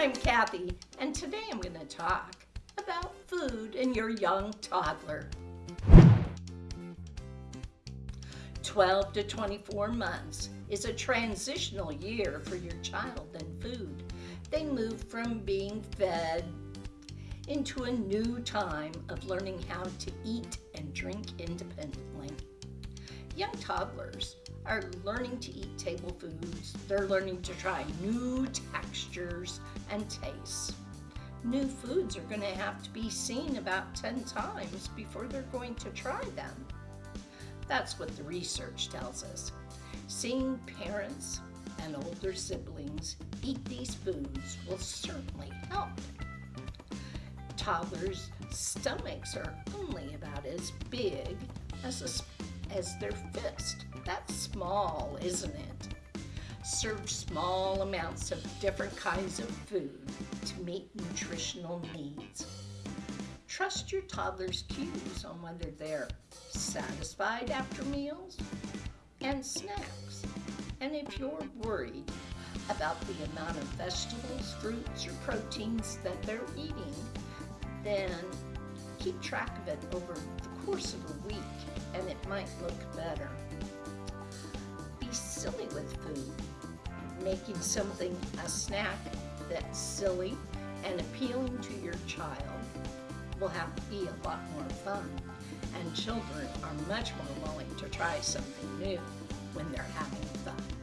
I'm Kathy, and today I'm going to talk about food and your young toddler. 12 to 24 months is a transitional year for your child and food. They move from being fed into a new time of learning how to eat and drink independently. Young toddlers are learning to eat table foods. They're learning to try new textures and tastes. New foods are going to have to be seen about 10 times before they're going to try them. That's what the research tells us. Seeing parents and older siblings eat these foods will certainly help. Toddlers' stomachs are only about as big as a as their fist. That's small, isn't it? Serve small amounts of different kinds of food to meet nutritional needs. Trust your toddler's cues on whether they're satisfied after meals and snacks. And if you're worried about the amount of vegetables, fruits, or proteins that they're eating, then keep track of it over the course might look better. Be silly with food. Making something a snack that's silly and appealing to your child will have to be a lot more fun. And children are much more willing to try something new when they're having fun.